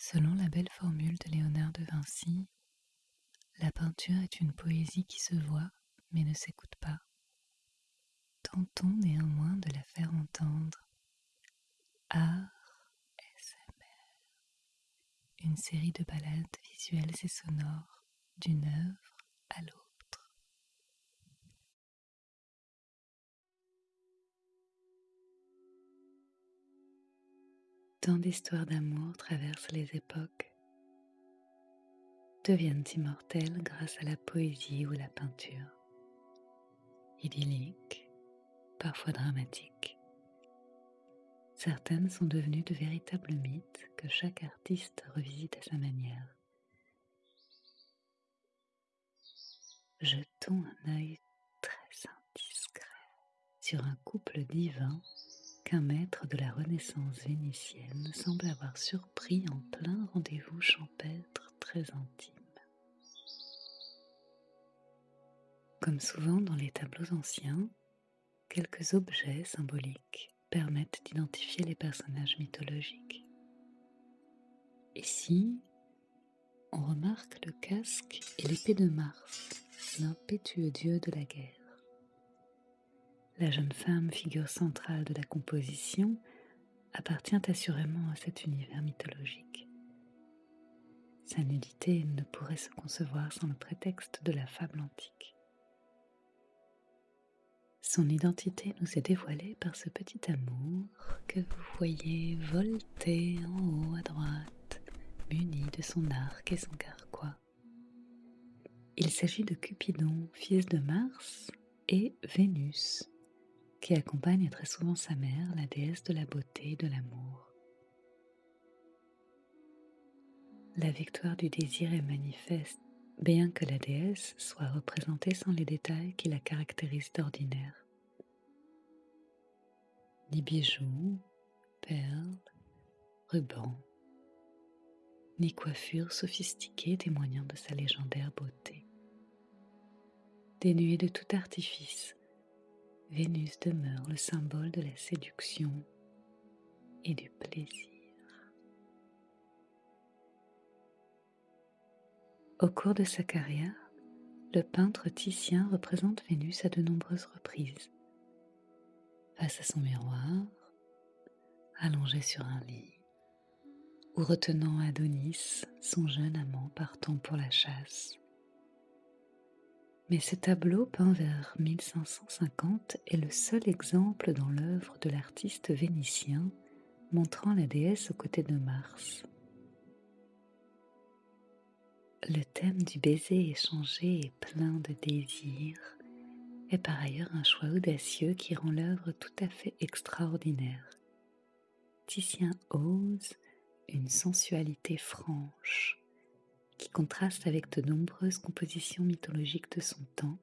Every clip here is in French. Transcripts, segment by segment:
Selon la belle formule de Léonard de Vinci, la peinture est une poésie qui se voit mais ne s'écoute pas. Tentons néanmoins de la faire entendre. Art SMR, une série de balades visuelles et sonores d'une œuvre à l'autre. Tant d'histoires d'amour traversent les époques, deviennent immortelles grâce à la poésie ou la peinture. Idylliques, parfois dramatiques. Certaines sont devenues de véritables mythes que chaque artiste revisite à sa manière. Jetons un œil très indiscret sur un couple divin qu'un maître de la Renaissance vénitienne semble avoir surpris en plein rendez-vous champêtre très intime. Comme souvent dans les tableaux anciens, quelques objets symboliques permettent d'identifier les personnages mythologiques. Ici, on remarque le casque et l'épée de Mars, l'impétueux dieu de la guerre? La jeune femme, figure centrale de la composition, appartient assurément à cet univers mythologique. Sa nudité ne pourrait se concevoir sans le prétexte de la fable antique. Son identité nous est dévoilée par ce petit amour que vous voyez volter en haut à droite, muni de son arc et son carquois. Il s'agit de Cupidon, fils de Mars, et Vénus, qui accompagne très souvent sa mère, la déesse de la beauté et de l'amour. La victoire du désir est manifeste, bien que la déesse soit représentée sans les détails qui la caractérisent d'ordinaire. Ni bijoux, perles, rubans, ni coiffure sophistiquée témoignant de sa légendaire beauté. Dénuée de tout artifice, Vénus demeure le symbole de la séduction et du plaisir. Au cours de sa carrière, le peintre Titien représente Vénus à de nombreuses reprises. Face à son miroir, allongé sur un lit, ou retenant Adonis, son jeune amant partant pour la chasse. Mais ce tableau peint vers 1550 est le seul exemple dans l'œuvre de l'artiste vénitien montrant la déesse aux côtés de Mars. Le thème du baiser échangé est plein de désir est par ailleurs un choix audacieux qui rend l'œuvre tout à fait extraordinaire. Titien ose une sensualité franche, qui contraste avec de nombreuses compositions mythologiques de son temps,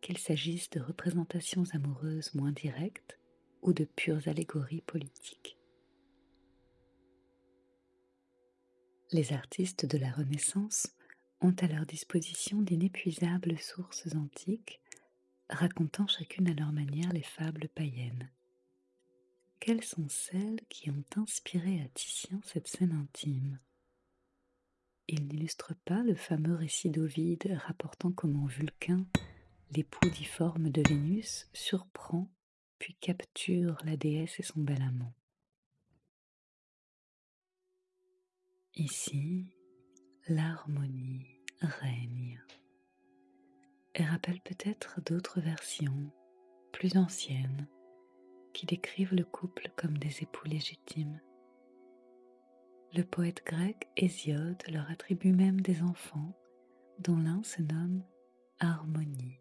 qu'il s'agisse de représentations amoureuses moins directes ou de pures allégories politiques. Les artistes de la Renaissance ont à leur disposition d'inépuisables sources antiques racontant chacune à leur manière les fables païennes. Quelles sont celles qui ont inspiré à Titien cette scène intime? Il n'illustre pas le fameux récit d'Ovide rapportant comment Vulcain, l'époux difforme de Vénus, surprend puis capture la déesse et son bel amant. Ici, l'harmonie règne et rappelle peut-être d'autres versions plus anciennes qui décrivent le couple comme des époux légitimes le poète grec Hésiode leur attribue même des enfants dont l'un se nomme Harmonie.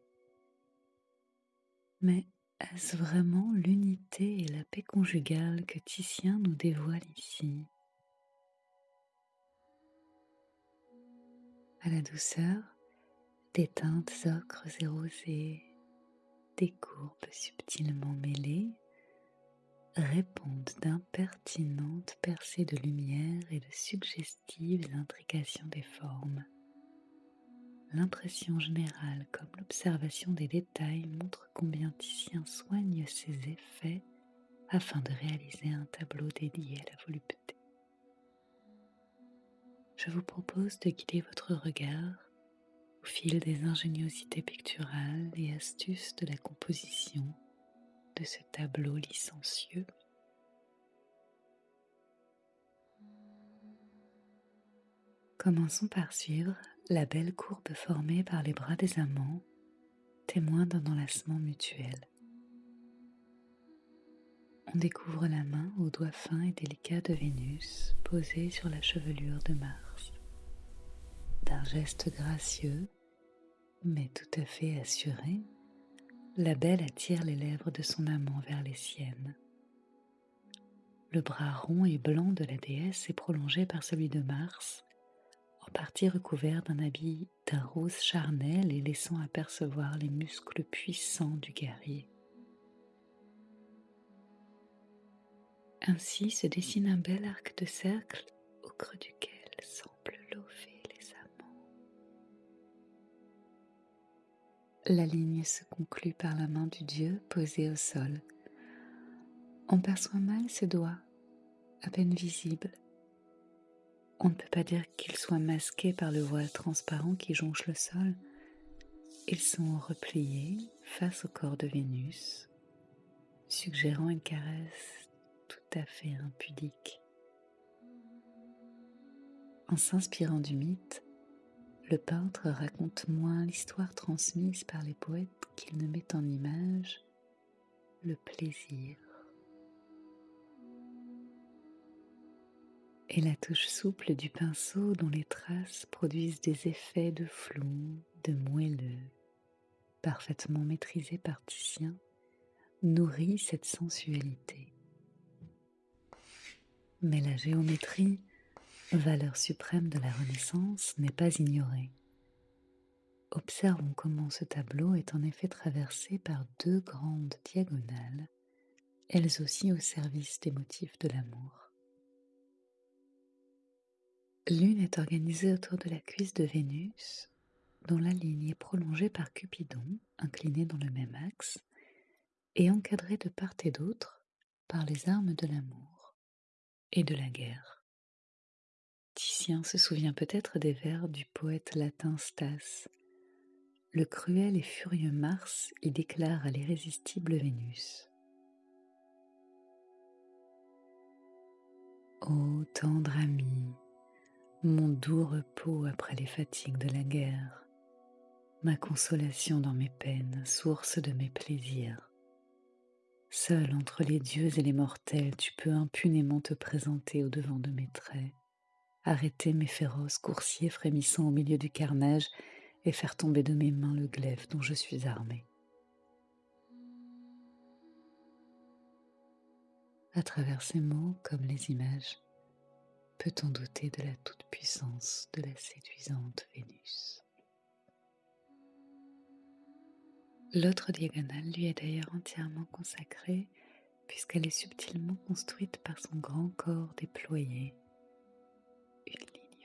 Mais est-ce vraiment l'unité et la paix conjugale que Titien nous dévoile ici? À la douceur des teintes ocres et rosées, des courbes subtilement mêlées répondent d'impertinentes percées de lumière et de suggestives intrications des formes. L'impression générale comme l'observation des détails montre combien Titien soigne ses effets afin de réaliser un tableau dédié à la volupté. je vous propose de guider votre regard au fil des ingéniosités picturales et astuces de la composition de ce tableau licencieux. Commençons par suivre la belle courbe formée par les bras des amants, témoin d'un enlacement mutuel. On découvre la main aux doigts fins et délicats de Vénus posée sur la chevelure de Mars. D'un geste gracieux, mais tout à fait assuré, la belle attire les lèvres de son amant vers les siennes. Le bras rond et blanc de la déesse est prolongé par celui de Mars, en partie recouvert d'un habit d'un rose charnel et laissant apercevoir les muscles puissants du guerrier. Ainsi se dessine un bel arc de cercle au creux duquel semble lever La ligne se conclut par la main du dieu posée au sol. On perçoit mal ses doigts, à peine visibles, on ne peut pas dire qu'ils soient masqués par le voile transparent qui jonche le sol. Ils sont repliés face au corps de Vénus, suggérant une caresse tout à fait impudique. En s'inspirant du mythe, le peintre raconte moins l'histoire transmise par les poètes qu'il ne met en image le plaisir. et la touche souple du pinceau dont les traces produisent des effets de flou, de moelleux, parfaitement maîtrisés par Titien, nourrit cette sensualité. Mais la géométrie, valeur suprême de la Renaissance, n'est pas ignorée. Observons comment ce tableau est en effet traversé par deux grandes diagonales, elles aussi au service des motifs de l'amour. L'une est organisée autour de la cuisse de Vénus, dont la ligne est prolongée par Cupidon, incliné dans le même axe, et encadrée de part et d'autre par les armes de l'amour et de la guerre. Titien se souvient peut-être des vers du poète latin Stas. Le cruel et furieux Mars y déclare à l'irrésistible Vénus. Ô tendre ami, mon doux repos après les fatigues de la guerre, ma consolation dans mes peines, source de mes plaisirs. Seul entre les dieux et les mortels, tu peux impunément te présenter au-devant de mes traits, arrêter mes féroces coursiers frémissant au milieu du carnage et faire tomber de mes mains le glaive dont je suis armé. À travers ces mots, comme les images, peut-on douter de la toute-puissance de la séduisante Vénus? L'autre diagonale lui est d'ailleurs entièrement consacrée puisqu'elle est subtilement construite par son grand corps déployé,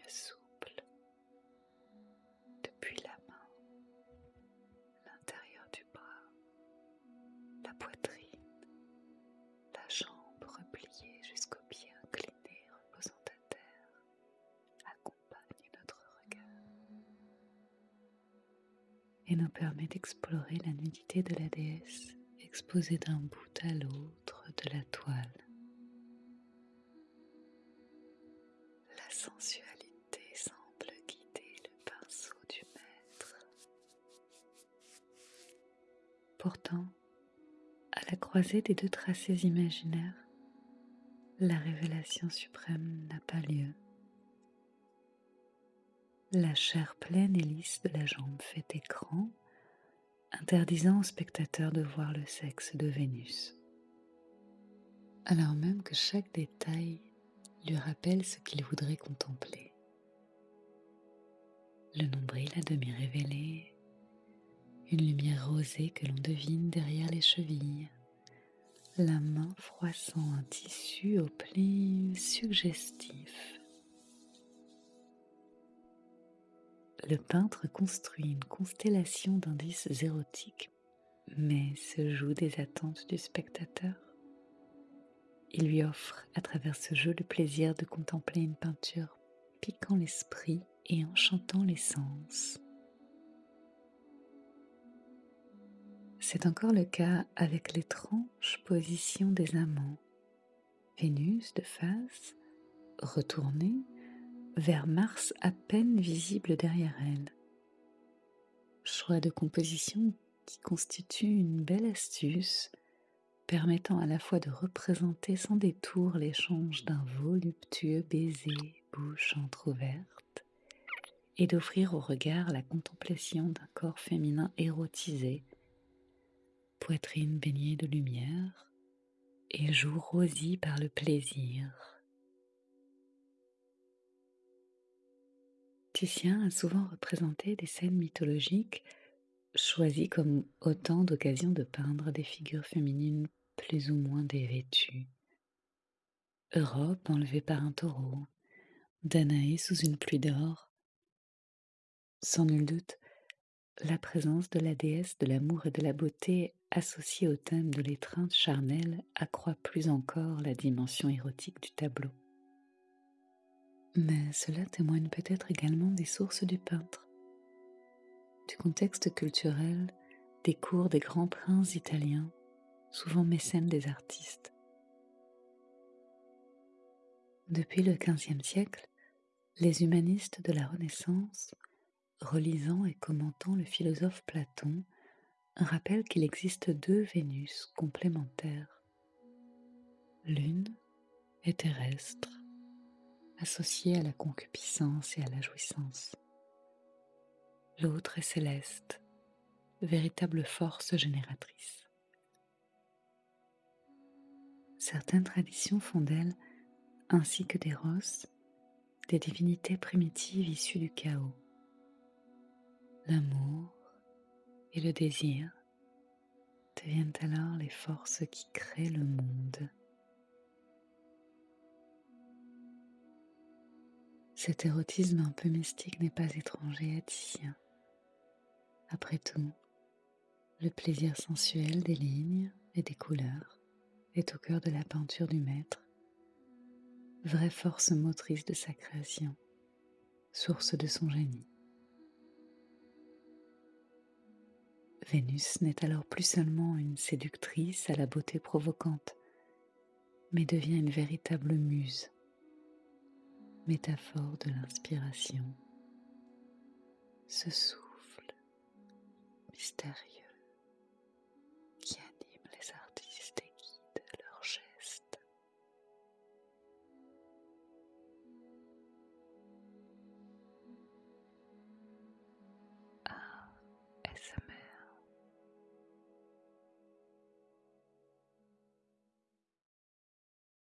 souple depuis la main, l'intérieur du bras, la poitrine, la jambe repliée jusqu'au pied et nous permet d'explorer la nudité de la déesse exposée d'un bout à l'autre de la toile. Pourtant, à la croisée des deux tracés imaginaires, la révélation suprême n'a pas lieu. La chair pleine et lisse de la jambe fait écran, interdisant au spectateur de voir le sexe de Vénus. Alors même que chaque détail lui rappelle ce qu'il voudrait contempler. Le nombril à demi révélé, une lumière rosée que l'on devine derrière les chevilles, la main froissant un tissu au pli suggestif le peintre construit une constellation d'indices érotiques, mais se joue des attentes du spectateur. Il lui offre à travers ce jeu le plaisir de contempler une peinture piquant l'esprit et enchantant les sens. C'est encore le cas avec l'étrange position des amants. Vénus de face, retournée vers Mars à peine visible derrière elle. Choix de composition qui constitue une belle astuce permettant à la fois de représenter sans détour l'échange d'un voluptueux baiser, bouche entr'ouverte, et d'offrir au regard la contemplation d'un corps féminin érotisé, poitrine baignée de lumière et joues rosies par le plaisir. Titien a souvent représenté des scènes mythologiques choisies comme autant d'occasions de peindre des figures féminines plus ou moins dévêtues. Europe enlevée par un taureau, Danaé sous une pluie d'or. Sans nul doute, la présence de la déesse de l'amour et de la beauté associée au thème de l'étreinte charnelle accroît plus encore la dimension érotique du tableau. Mais cela témoigne peut-être également des sources du peintre, du contexte culturel, des cours des grands princes italiens souvent mécène des artistes. Depuis le XVe siècle, les humanistes de la Renaissance, relisant et commentant le philosophe Platon, rappellent qu'il existe deux Vénus complémentaires. L'une est terrestre, associée à la concupiscence et à la jouissance. L'autre est céleste, véritable force génératrice. Certaines traditions font d'elle, ainsi que des rosses, des divinités primitives issues du chaos. L'amour et le désir deviennent alors les forces qui créent le monde. Cet érotisme un peu mystique n'est pas étranger à Titien. Après tout, le plaisir sensuel des lignes et des couleurs est au cœur de la peinture du maître, vraie force motrice de sa création, source de son génie. Vénus n'est alors plus seulement une séductrice à la beauté provocante, mais devient une véritable muse, métaphore de l'inspiration, ce souffle mystérieux.